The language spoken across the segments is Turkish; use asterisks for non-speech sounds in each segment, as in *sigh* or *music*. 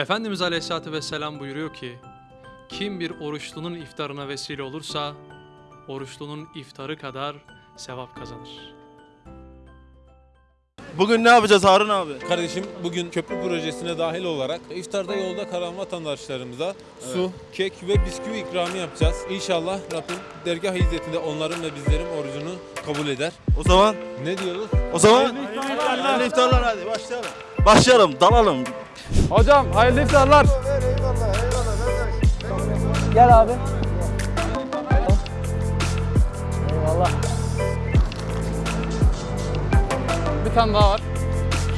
Efendimiz Aleyhisselatü Vesselam buyuruyor ki, kim bir oruçlunun iftarına vesile olursa, oruçlunun iftarı kadar sevap kazanır. Bugün ne yapacağız Harun abi? Kardeşim bugün köprü projesine dahil olarak iftarda yolda kalan vatandaşlarımıza su, kek ve bisküvi ikramı yapacağız. İnşallah Rabbim dergah hizmetinde onların ve bizlerin orucunu kabul eder. O zaman Ne diyoruz? o zaman hayırlı iftarlar hadi başlayalım. Başlayalım, dalalım. Hocam hayırlı iftarlar. Gel abi. Eyvallah. Bir tane daha var.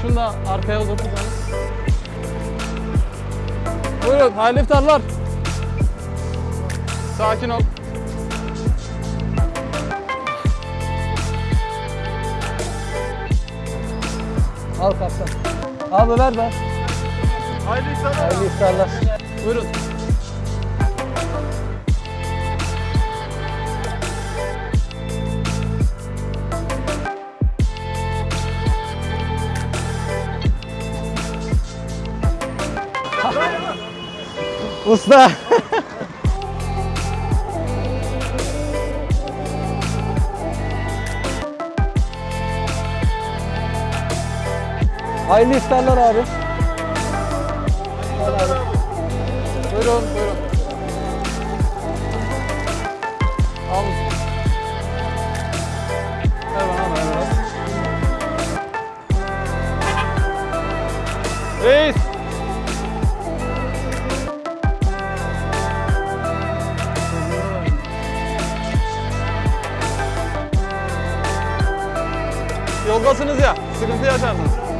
Şunu da arkaya uzatırsanız. Buyurun hayırlı iftarlar. Sakin ol. Al kaptan. Abi ver ver. Hayırlı iftarlar. Hayırlı iftarlar. Buyurun. Usta. *laughs* Hayırlı iftarlar abi. Buyurun buyurun. Al. Biraz. Reis. Yoldasınız ya, sıkıntı yaşarsınız.